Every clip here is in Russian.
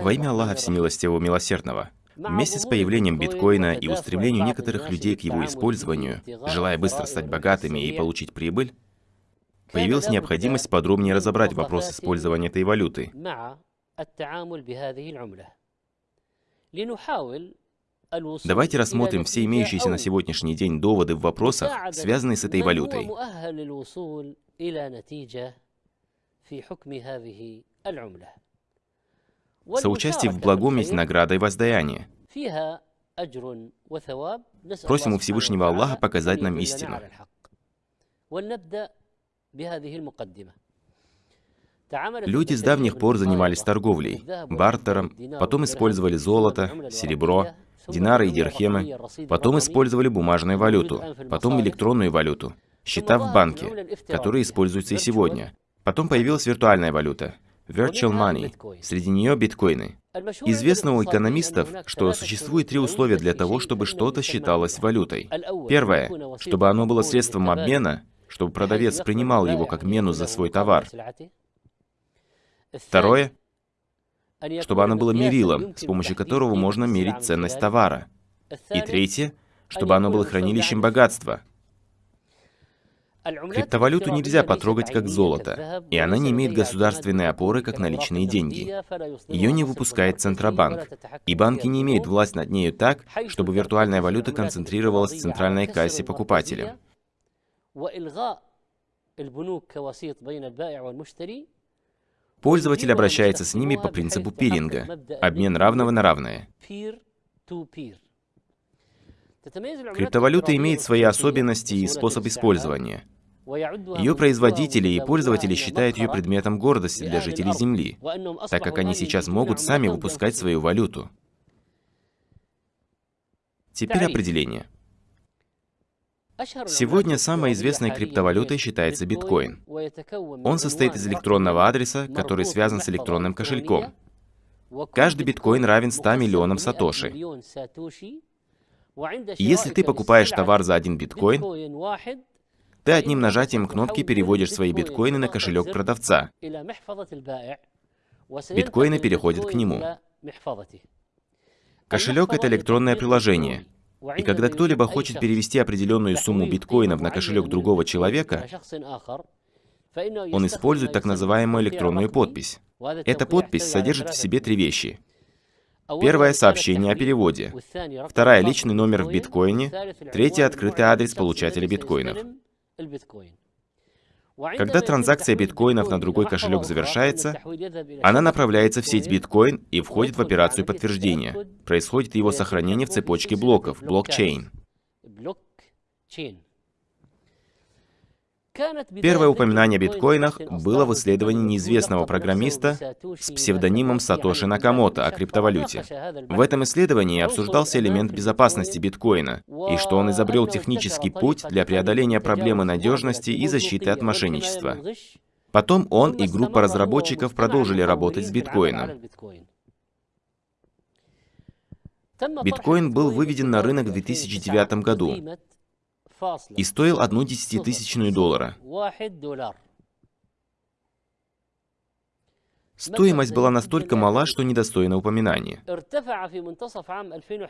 Во имя Аллаха Всемилостивого Милосердного, вместе с появлением биткоина и устремлением некоторых людей к его использованию, желая быстро стать богатыми и получить прибыль, появилась необходимость подробнее разобрать вопрос использования этой валюты. Давайте рассмотрим все имеющиеся на сегодняшний день доводы в вопросах, связанные с этой валютой. Соучастие в благом есть награда и воздаяние. Просим у Всевышнего Аллаха показать нам истину. Люди с давних пор занимались торговлей, бартером, потом использовали золото, серебро, динары и дирхемы, потом использовали бумажную валюту, потом электронную валюту, счета в банке, которые используются и сегодня. Потом появилась виртуальная валюта, virtual money, среди нее биткоины. Известно у экономистов, что существует три условия для того, чтобы что-то считалось валютой. Первое, чтобы оно было средством обмена, чтобы продавец принимал его как мену за свой товар. Второе, чтобы оно было мерилом, с помощью которого можно мерить ценность товара. И третье, чтобы оно было хранилищем богатства. Криптовалюту нельзя потрогать как золото, и она не имеет государственной опоры, как наличные деньги. Ее не выпускает Центробанк, и банки не имеют власть над нею так, чтобы виртуальная валюта концентрировалась в центральной кассе покупателя. Пользователь обращается с ними по принципу пиринга, обмен равного на равное. Криптовалюта имеет свои особенности и способ использования. Ее производители и пользователи считают ее предметом гордости для жителей Земли, так как они сейчас могут сами выпускать свою валюту. Теперь определение. Сегодня самой известной криптовалютой считается биткоин. Он состоит из электронного адреса, который связан с электронным кошельком. Каждый биткоин равен 100 миллионам сатоши. Если ты покупаешь товар за один биткоин, ты одним нажатием кнопки переводишь свои биткоины на кошелек продавца. Биткоины переходят к нему. Кошелек — это электронное приложение, и когда кто-либо хочет перевести определенную сумму биткоинов на кошелек другого человека, он использует так называемую электронную подпись. Эта подпись содержит в себе три вещи. Первое — сообщение о переводе. Вторая — личный номер в биткоине. Третье — открытый адрес получателя биткоинов. Когда транзакция биткоинов на другой кошелек завершается, она направляется в сеть биткоин и входит в операцию подтверждения. Происходит его сохранение в цепочке блоков, блокчейн. Первое упоминание о биткоинах было в исследовании неизвестного программиста с псевдонимом Сатоши Накамото о криптовалюте. В этом исследовании обсуждался элемент безопасности биткоина и что он изобрел технический путь для преодоления проблемы надежности и защиты от мошенничества. Потом он и группа разработчиков продолжили работать с биткоином. Биткоин был выведен на рынок в 2009 году и стоил одну десятитысячную доллара. Стоимость была настолько мала, что недостойна упоминания.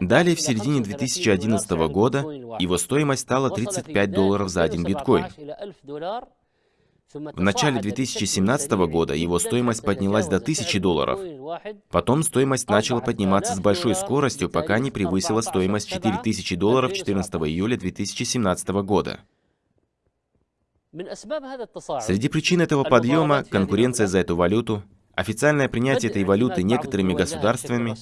Далее, в середине 2011 года, его стоимость стала 35 долларов за один биткоин. В начале 2017 года его стоимость поднялась до 1000 долларов. Потом стоимость начала подниматься с большой скоростью, пока не превысила стоимость 4000 долларов 14 июля 2017 года. Среди причин этого подъема – конкуренция за эту валюту, официальное принятие этой валюты некоторыми государствами,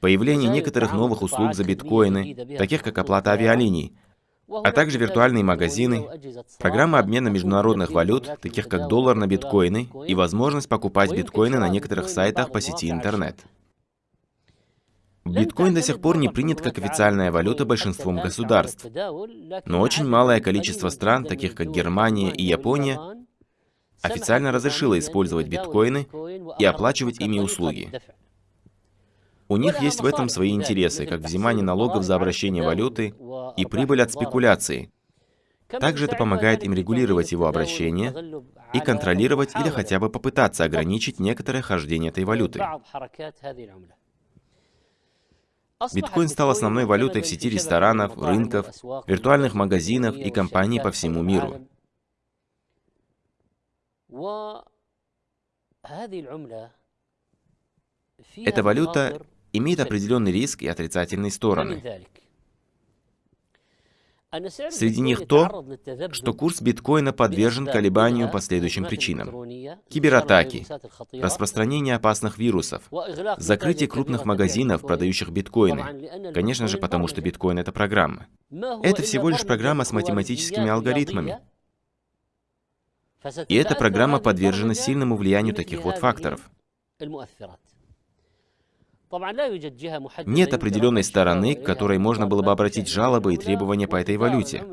появление некоторых новых услуг за биткоины, таких как оплата авиалиний, а также виртуальные магазины, программа обмена международных валют, таких как доллар на биткоины, и возможность покупать биткоины на некоторых сайтах по сети интернет. Биткоин до сих пор не принят как официальная валюта большинством государств, но очень малое количество стран, таких как Германия и Япония, официально разрешило использовать биткоины и оплачивать ими услуги. У них есть в этом свои интересы, как взимание налогов за обращение валюты и прибыль от спекуляций. Также это помогает им регулировать его обращение, и контролировать или хотя бы попытаться ограничить некоторое хождение этой валюты. Биткоин стал основной валютой в сети ресторанов, рынков, виртуальных магазинов и компаний по всему миру. Эта валюта имеет определенный риск и отрицательные стороны. Среди них то, что курс биткоина подвержен колебанию по следующим причинам. Кибератаки, распространение опасных вирусов, закрытие крупных магазинов, продающих биткоины. Конечно же, потому что биткоин — это программа. Это всего лишь программа с математическими алгоритмами. И эта программа подвержена сильному влиянию таких вот факторов. Нет определенной стороны, к которой можно было бы обратить жалобы и требования по этой валюте.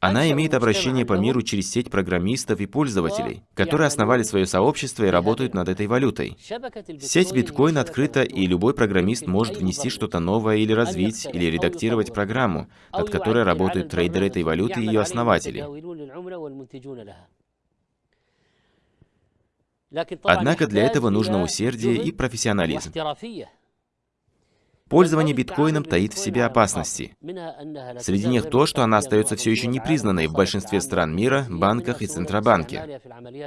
Она имеет обращение по миру через сеть программистов и пользователей, которые основали свое сообщество и работают над этой валютой. Сеть биткоин открыта, и любой программист может внести что-то новое или развить, или редактировать программу, над которой работают трейдеры этой валюты и ее основатели. Однако для этого нужно усердие и профессионализм. Пользование биткоином таит в себе опасности. Среди них то, что она остается все еще непризнанной в большинстве стран мира, банках и Центробанке.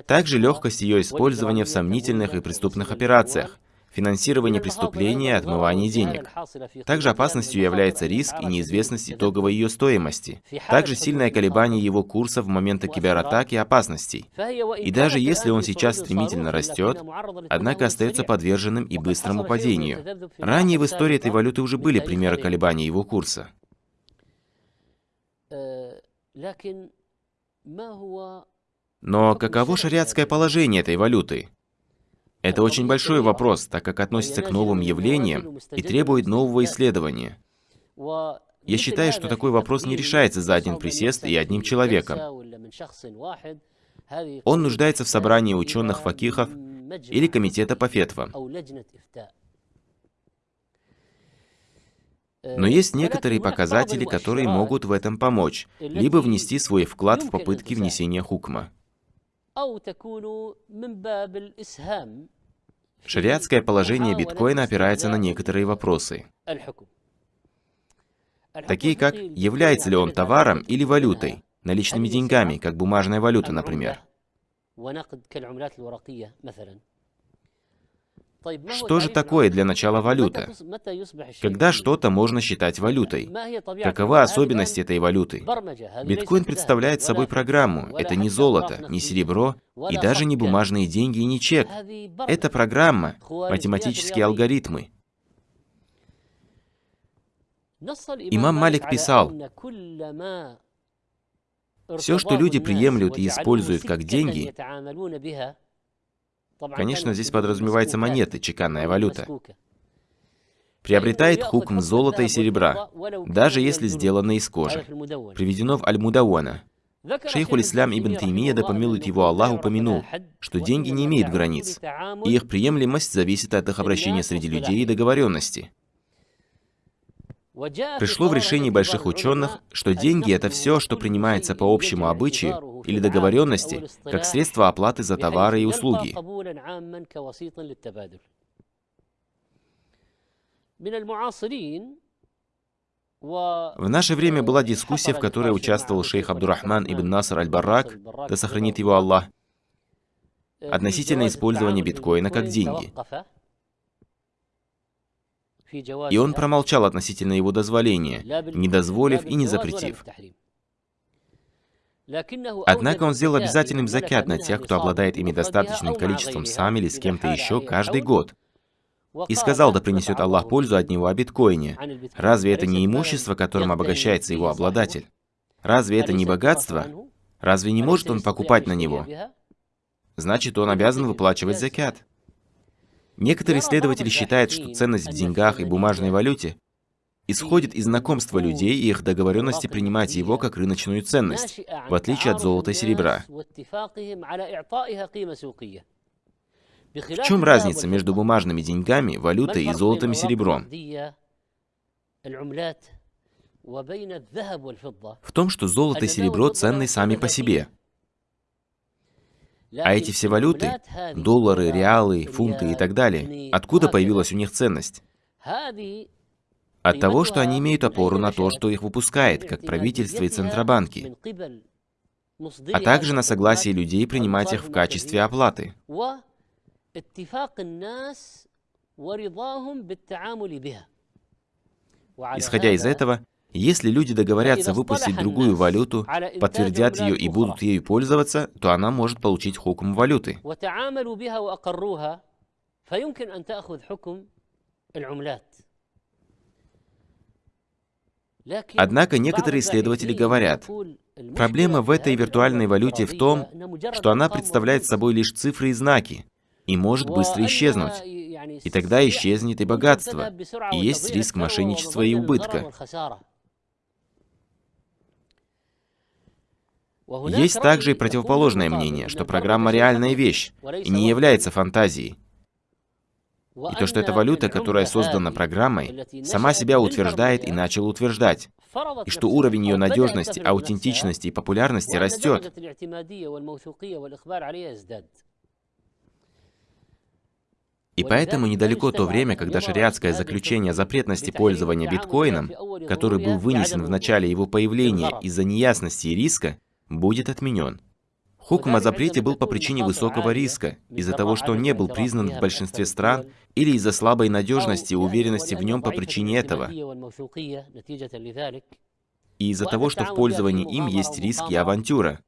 Также легкость ее использования в сомнительных и преступных операциях, финансирование преступлений и отмывание денег. Также опасностью является риск и неизвестность итоговой ее стоимости. Также сильное колебание его курса в моменты кибератак и опасностей. И даже если он сейчас стремительно растет, однако остается подверженным и быстрому падению. Ранее в истории этой валюты уже были примеры колебаний его курса. Но каково шариатское положение этой валюты? Это очень большой вопрос, так как относится к новым явлениям и требует нового исследования. Я считаю, что такой вопрос не решается за один присест и одним человеком. Он нуждается в собрании ученых-факихов или комитета по фетвам. Но есть некоторые показатели, которые могут в этом помочь, либо внести свой вклад в попытки внесения хукма. Шариатское положение биткоина опирается на некоторые вопросы. Такие как, является ли он товаром или валютой, наличными деньгами, как бумажная валюта, например. Что же такое для начала валюта? Когда что-то можно считать валютой? Каковы особенности этой валюты? Биткоин представляет собой программу. Это не золото, не серебро и даже не бумажные деньги и не чек. Это программа, математические алгоритмы. Имам Малик писал, «Все, что люди приемлют и используют как деньги, Конечно, здесь подразумевается монеты, чеканная валюта. Приобретает хукм золота и серебра, даже если сделано из кожи. Приведено в Аль-Мудауана. Шейхуль Ислам Ибн Таймия, да помилует его Аллах, упомянул, что деньги не имеют границ, и их приемлемость зависит от их обращения среди людей и договоренности. Пришло в решении больших ученых, что деньги — это все, что принимается по общему обычаю или договоренности, как средство оплаты за товары и услуги. В наше время была дискуссия, в которой участвовал шейх Абдурахман ибн Наср аль-Барак, да сохранит его Аллах, относительно использования биткоина как деньги. И он промолчал относительно его дозволения, не дозволив и не запретив. Однако он сделал обязательным закят на тех, кто обладает ими достаточным количеством сам или с кем-то еще каждый год. И сказал, да принесет Аллах пользу от него о биткоине. Разве это не имущество, которым обогащается его обладатель? Разве это не богатство? Разве не может он покупать на него? Значит, он обязан выплачивать закят. Некоторые исследователи считают, что ценность в деньгах и бумажной валюте исходит из знакомства людей и их договоренности принимать его как рыночную ценность, в отличие от золота и серебра. В чем разница между бумажными деньгами, валютой и золотом и серебром? в том, что золото и серебро ценны сами по себе. А эти все валюты, доллары, реалы, фунты и так далее, откуда появилась у них ценность? От того, что они имеют опору на то, что их выпускает, как правительство и центробанки, а также на согласие людей принимать их в качестве оплаты. Исходя из этого, если люди договорятся выпустить другую валюту, подтвердят ее и будут ею пользоваться, то она может получить хукм валюты. Однако некоторые исследователи говорят, проблема в этой виртуальной валюте в том, что она представляет собой лишь цифры и знаки и может быстро исчезнуть. И тогда исчезнет и богатство, и есть риск мошенничества и убытка. Есть также и противоположное мнение, что программа реальная вещь и не является фантазией. И то, что эта валюта, которая создана программой, сама себя утверждает и начала утверждать, и что уровень ее надежности, аутентичности и популярности растет. И поэтому недалеко то время, когда шариатское заключение запретности пользования биткоином, который был вынесен в начале его появления из-за неясности и риска, будет отменен. Хукм о запрете был по причине высокого риска, из-за того, что он не был признан в большинстве стран, или из-за слабой надежности и уверенности в нем по причине этого, и из-за того, что в пользовании им есть риски и авантюра.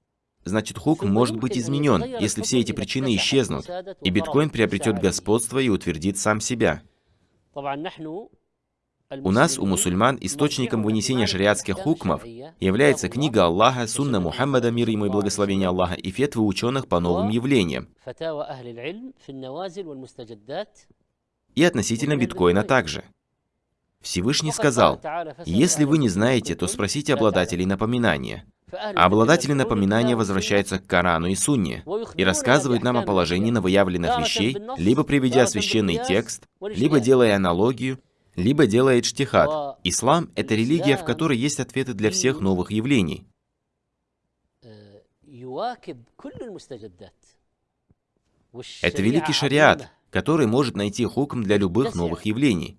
Значит, хук может быть изменен, если все эти причины исчезнут, и биткоин приобретет господство и утвердит сам себя. У нас, у мусульман, источником вынесения шариатских хукмов является книга Аллаха, сунна Мухаммада, мир ему и благословение Аллаха, и фетвы ученых по новым явлениям. И относительно биткоина также. Всевышний сказал, «Если вы не знаете, то спросите обладателей напоминания». А обладатели напоминания возвращаются к Корану и Сунне и рассказывают нам о положении новоявленных вещей, либо приведя священный текст, либо делая аналогию, либо делая чтихат. Ислам — это религия, в которой есть ответы для всех новых явлений. Это великий шариат, который может найти хукм для любых новых явлений.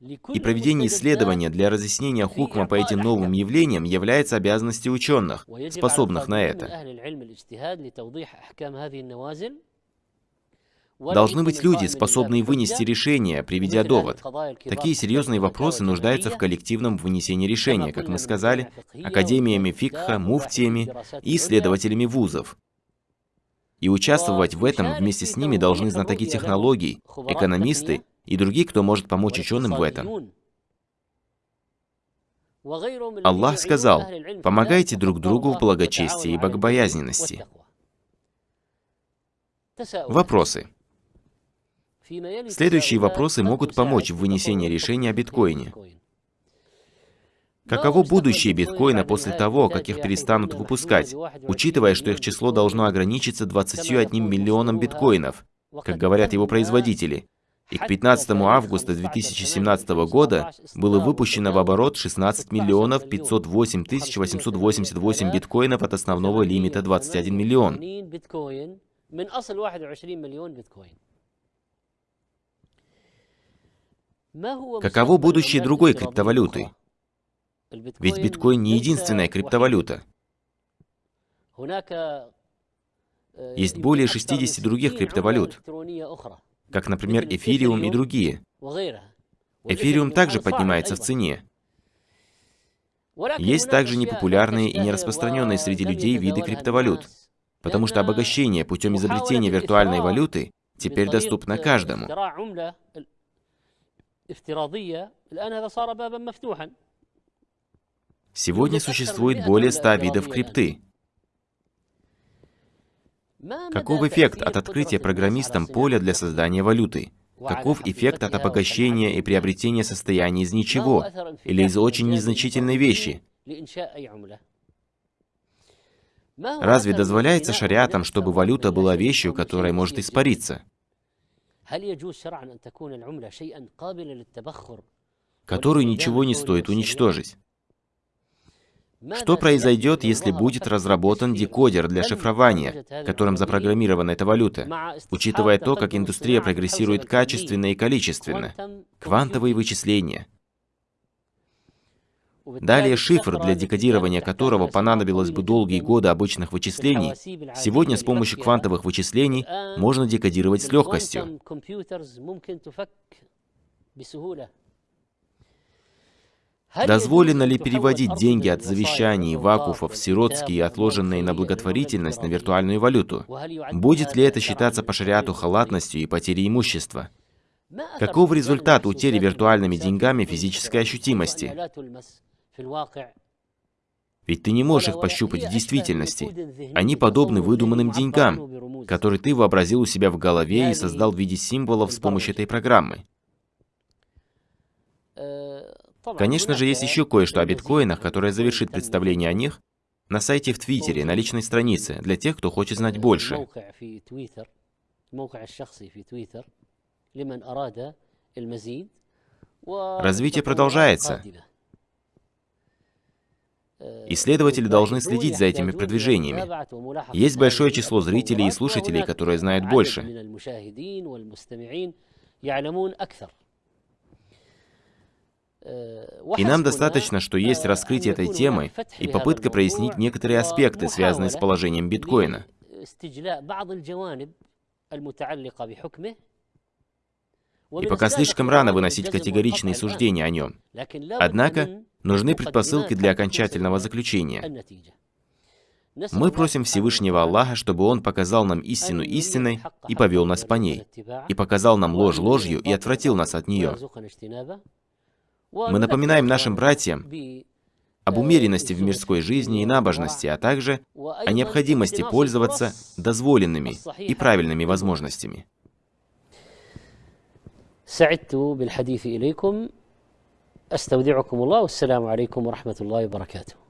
И проведение исследования для разъяснения хукма по этим новым явлениям является обязанностью ученых, способных на это. Должны быть люди, способные вынести решение, приведя довод. Такие серьезные вопросы нуждаются в коллективном вынесении решения, как мы сказали, академиями фикха, муфтиями и исследователями вузов. И участвовать в этом вместе с ними должны знатоки технологий, экономисты и другие, кто может помочь ученым в этом. Аллах сказал, помогайте друг другу в благочестии и богобоязненности. Вопросы. Следующие вопросы могут помочь в вынесении решения о биткоине. Каково будущее биткоина после того, как их перестанут выпускать, учитывая, что их число должно ограничиться 21 миллионом биткоинов, как говорят его производители, и к 15 августа 2017 года было выпущено в оборот 16 миллионов 508 тысяч 888 биткоинов от основного лимита 21 миллион. Каково будущее другой криптовалюты? Ведь биткоин не единственная криптовалюта. Есть более 60 других криптовалют как, например, эфириум и другие. Эфириум также поднимается в цене. Есть также непопулярные и нераспространенные среди людей виды криптовалют, потому что обогащение путем изобретения виртуальной валюты теперь доступно каждому. Сегодня существует более 100 видов крипты. Каков эффект от открытия программистам поля для создания валюты? Каков эффект от обогащения и приобретения состояния из ничего или из очень незначительной вещи? Разве дозволяется шариатам, чтобы валюта была вещью, которая может испариться? Которую ничего не стоит уничтожить? Что произойдет, если будет разработан декодер для шифрования, которым запрограммирована эта валюта, учитывая то, как индустрия прогрессирует качественно и количественно? Квантовые вычисления. Далее шифр, для декодирования которого понадобилось бы долгие годы обычных вычислений, сегодня с помощью квантовых вычислений можно декодировать с легкостью. Дозволено ли переводить деньги от завещаний, вакуфов, сиротские отложенные на благотворительность на виртуальную валюту? Будет ли это считаться по шариату халатностью и потерей имущества? Каков результат утери виртуальными деньгами физической ощутимости? Ведь ты не можешь их пощупать в действительности. Они подобны выдуманным деньгам, которые ты вообразил у себя в голове и создал в виде символов с помощью этой программы. Конечно же, есть еще кое-что о биткоинах, которое завершит представление о них на сайте в Твиттере, на личной странице, для тех, кто хочет знать больше. Развитие продолжается. Исследователи должны следить за этими продвижениями. Есть большое число зрителей и слушателей, которые знают больше. И нам достаточно, что есть раскрытие этой темы и попытка прояснить некоторые аспекты, связанные с положением биткоина. И пока слишком рано выносить категоричные суждения о нем. Однако, нужны предпосылки для окончательного заключения. Мы просим Всевышнего Аллаха, чтобы Он показал нам истину истиной и повел нас по ней, и показал нам ложь ложью и отвратил нас от нее. Мы напоминаем нашим братьям об умеренности в мирской жизни и набожности, а также о необходимости пользоваться дозволенными и правильными возможностями. سعدت بالحديث إليكم أستودعكم الله والسلام عليكم ورحمة الله وبركاته.